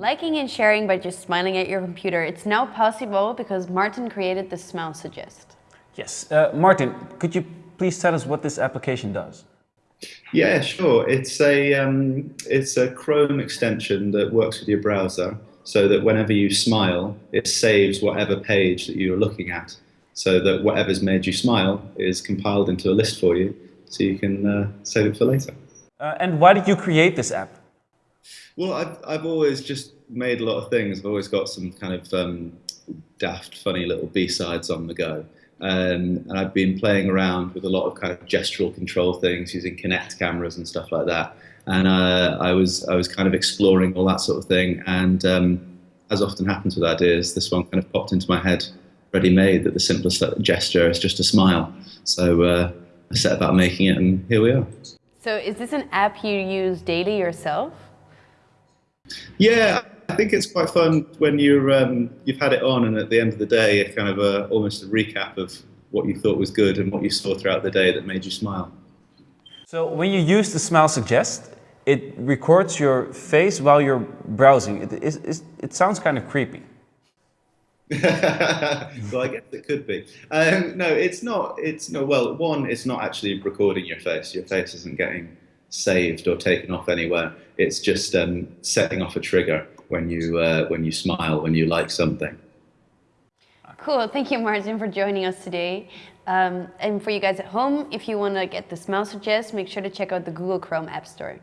Liking and sharing by just smiling at your computer. It's now possible because Martin created the Smile Suggest. Yes. Uh, Martin, could you please tell us what this application does? Yeah, sure. It's a, um, it's a Chrome extension that works with your browser so that whenever you smile, it saves whatever page that you're looking at so that whatever's made you smile is compiled into a list for you so you can uh, save it for later. Uh, and why did you create this app? Well, I've, I've always just made a lot of things. I've always got some kind of um, daft, funny little B-sides on the go. Um, and I've been playing around with a lot of kind of gestural control things using Kinect cameras and stuff like that. And uh, I was I was kind of exploring all that sort of thing. And um, as often happens with ideas, this one kind of popped into my head, ready-made. That the simplest gesture is just a smile. So uh, I set about making it, and here we are. So is this an app you use daily yourself? Yeah, I think it's quite fun when you're um, you've had it on, and at the end of the day, a kind of a, almost a recap of what you thought was good and what you saw throughout the day that made you smile. So when you use the Smile Suggest, it records your face while you're browsing. It, it, it sounds kind of creepy. well, I guess it could be. Um, no, it's not. It's no. Well, one, it's not actually recording your face. Your face isn't getting saved or taken off anywhere. It's just um, setting off a trigger when you uh, when you smile, when you like something. Cool. Thank you, Martin, for joining us today. Um, and for you guys at home, if you want to get the Smile Suggest, make sure to check out the Google Chrome App Store.